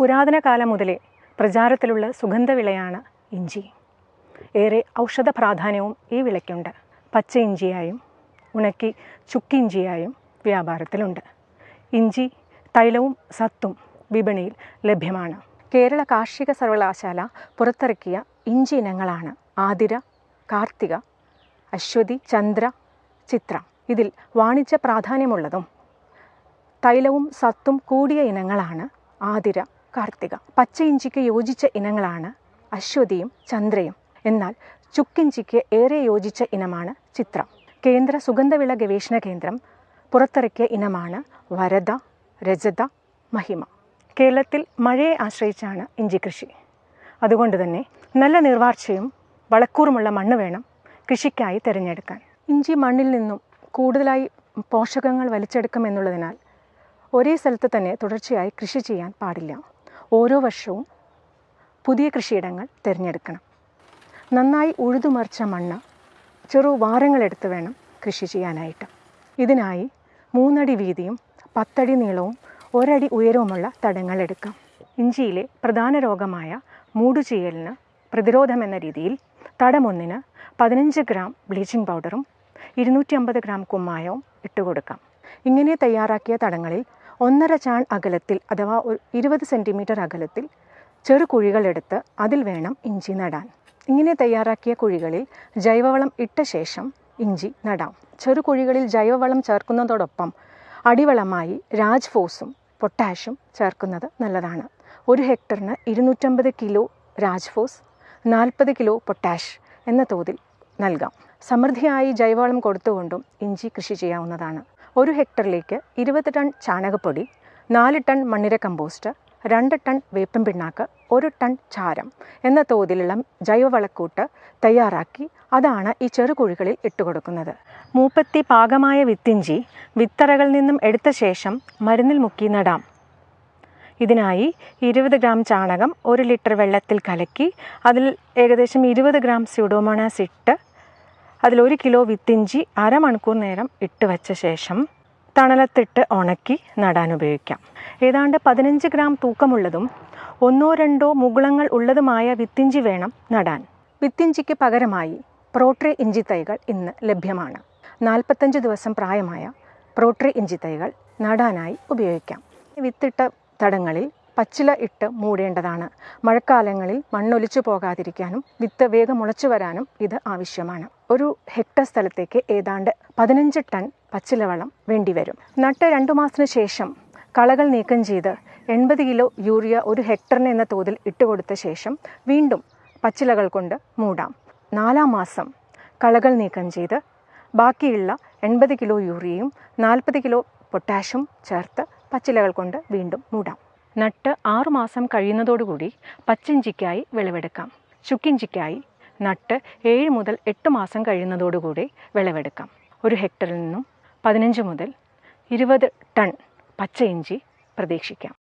പുരാതന കാലം മുതലേ പ്രചാരത്തിലുള്ള സുഗന്ധവിളയാണ് ഇഞ്ചി. ഏറെ ഔഷധ പ്രാധാന്യവും ഈ വിളയ്ക്കുണ്ട്. പച്ച ഇഞ്ചിയായും ഉണക്കി ചുക്കിഞ്ചിയായും വ്യാപാരത്തിലുണ്ട്. ഇഞ്ചി തൈലവും സത്തും വിപണിയിൽ ലഭ്യമാണ്. കേരള കാർഷിക സർവകലാശാല പുറത്തിറക്കിയ ഇഞ്ചി ഇനങ്ങളാണ് ആതിര കാർത്തിക അശ്വതി ചന്ദ്ര ചിത്ര. ഇതിൽ വാണിജ്യ പ്രാധാന്യമുള്ളതും തൈലവും സത്തും കൂടിയ ഇനങ്ങളാണ് ആതിര കാർത്തിക. പച്ച ഇഞ്ചിക്ക് യോജിച്ച ഇനങ്ങളാണ് അശ്വതിയും ചന്ദ്രയും. എന്നാൽ ചുക്കിഞ്ചിക്ക് ഏറെ യോജിച്ച ഇനമാണ് ചിത്രം. കേന്ദ്ര സുഗന്ധവിള ഗവേഷണ കേന്ദ്രം പുറത്തിറക്കിയ ഇനമാണ് വരദ രജത മഹിമ. കേരളത്തിൽ മഴയെ ആശ്രയിച്ചാണ് ഇഞ്ചി കൃഷി. അതുകൊണ്ട് തന്നെ നല്ല നിർവാർച്ചയും വളക്കൂറുമുള്ള മണ്ണ് വേണം കൃഷിക്കായി തിരഞ്ഞെടുക്കാൻ. ഇഞ്ചി മണ്ണിൽ നിന്നും കൂടുതലായി പോഷകങ്ങൾ വലിച്ചെടുക്കുമെന്നുള്ളതിനാൽ ഒരേ സ്ഥലത്ത് തന്നെ തുടർച്ചയായി കൃഷി ചെയ്യാൻ പാടില്ല. ഓരോ വർഷവും പുതിയ കൃഷിയിടങ്ങൾ തിരഞ്ഞെടുക്കണം. നന്നായി ഉഴുതുമറിച്ച മണ്ണ് ചെറു വാരങ്ങളെടുത്ത് വേണം കൃഷി ചെയ്യാനായിട്ട്. ഇതിനായി മൂന്നടി വീതിയും പത്തടി നീളവും ഒരടി ഉയരവുമുള്ള തടങ്ങൾ എടുക്കാം. ഇഞ്ചിയിലെ പ്രധാന രോഗമായ മൂടുചീയലിന് പ്രതിരോധം എന്ന രീതിയിൽ തടമൊന്നിന് പതിനഞ്ച് ഗ്രാം ബ്ലീച്ചിങ് പൗഡറും ഇരുന്നൂറ്റി അമ്പത് ഗ്രാം കുമ്മായവും ഇട്ടുകൊടുക്കാം. ഇങ്ങനെ തയ്യാറാക്കിയ തടങ്ങളിൽ ഒന്നര ചാൺ അകലത്തിൽ അഥവാ ഒരു ഇരുപത് സെന്റിമീറ്റർ അകലത്തിൽ ചെറു കുഴികളെടുത്ത് അതിൽ വേണം ഇഞ്ചി നടാൻ. ഇങ്ങനെ തയ്യാറാക്കിയ കുഴികളിൽ ജൈവവളം ഇട്ട ശേഷം ഇഞ്ചി നടാം. ചെറു കുഴികളിൽ ജൈവവളം ചേർക്കുന്നതോടൊപ്പം അടിവളമായി രാജ്ഫോസും പൊട്ടാഷും ചേർക്കുന്നത് നല്ലതാണ്. ഒരു ഹെക്ടറിന് ഇരുന്നൂറ്റമ്പത് കിലോ രാജ്ഫോസ് നാൽപ്പത് കിലോ പൊട്ടാഷ് എന്ന തോതിൽ നൽകാം. സമൃദ്ധിയായി ജൈവവളം കൊടുത്തുകൊണ്ടും ഇഞ്ചി കൃഷി ചെയ്യാവുന്നതാണ്. ഒരു ഹെക്ടറിലേക്ക് ഇരുപത് ടൺ ചാണകപ്പൊടി നാല് ടൺ മണ്ണിര കമ്പോസ്റ്റ് രണ്ട് ടൺ വേപ്പൻ പിണ്ണാക്ക് ഒരു ടൺ ചാരം എന്ന തോതിലുള്ള ജൈവവളക്കൂട്ട് തയ്യാറാക്കി അതാണ് ഈ ചെറുകുഴികളിൽ ഇട്ടുകൊടുക്കുന്നത് മൂപ്പത്തി പാകമായ വിത്തിഞ്ചി വിത്തറകളിൽ നിന്നും എടുത്ത ശേഷം മരുന്നിൽ മുക്കി നടാം. ഇതിനായി ഇരുപത് ഗ്രാം ചാണകം ഒരു ലിറ്റർ വെള്ളത്തിൽ കലക്കി അതിൽ ഏകദേശം ഇരുപത് ഗ്രാം സ്യൂഡോമോണാസ് ഇട്ട് അതിലൊരു കിലോ വിത്തിഞ്ചി അരമണിക്കൂർ നേരം ഇട്ട് വെച്ച ശേഷം തണലത്തിട്ട് ഉണക്കി നടാൻ ഉപയോഗിക്കാം. ഏതാണ്ട് പതിനഞ്ച് ഗ്രാം തൂക്കമുള്ളതും ഒന്നോ രണ്ടോ മുകുളങ്ങൾ ഉള്ളതുമായ വിത്തിഞ്ചി വേണം നടാൻ. വിത്തിഞ്ചിക്ക് പകരമായി പ്രോട്രേ ഇഞ്ചി തൈകൾ ഇന്ന് ലഭ്യമാണ്. നാൽപ്പത്തഞ്ച് ദിവസം പ്രായമായ പ്രോട്രേ ഇഞ്ചി തൈകൾ നടാനായി ഉപയോഗിക്കാം. വിത്തിട്ട തടങ്ങളിൽ പച്ചില ഇട്ട് മൂടേണ്ടതാണ്. മഴക്കാലങ്ങളിൽ മണ്ണൊലിച്ചു പോകാതിരിക്കാനും വിത്ത് വേഗം മുളച്ചു വരാനും ഇത് ആവശ്യമാണ്. ഒരു ഹെക്ടർ സ്ഥലത്തേക്ക് ഏതാണ്ട് പതിനഞ്ച് ടൺ പച്ചിലവളം വേണ്ടിവരും. നട്ട് രണ്ടു മാസത്തിന് ശേഷം കളകൾ നീക്കം ചെയ്ത് എൺപത് കിലോ യൂറിയ ഒരു ഹെക്ടറിന് എന്ന തോതിൽ ഇട്ടുകൊടുത്ത ശേഷം വീണ്ടും പച്ചിലകൾ കൊണ്ട് മൂടാം. നാലാം മാസം കളകൾ നീക്കം ചെയ്ത് ബാക്കിയുള്ള എൺപത് കിലോ യൂറിയയും നാൽപ്പത് കിലോ പൊട്ടാഷും ചേർത്ത് പച്ചിലകൾ കൊണ്ട് വീണ്ടും മൂടാം. നട്ട് ആറുമാസം കഴിയുന്നതോടുകൂടി പച്ചിഞ്ചിക്കായി വിളവെടുക്കാം. ചുക്കിഞ്ചിക്കായി നട്ട് ഏഴ് മുതൽ എട്ട് മാസം കഴിയുന്നതോടുകൂടി വിളവെടുക്കാം. ഒരു ഹെക്ടറിൽ നിന്നും പതിനഞ്ച് മുതൽ ഇരുപത് ടൺ പച്ച ഇഞ്ചി പ്രതീക്ഷിക്കാം.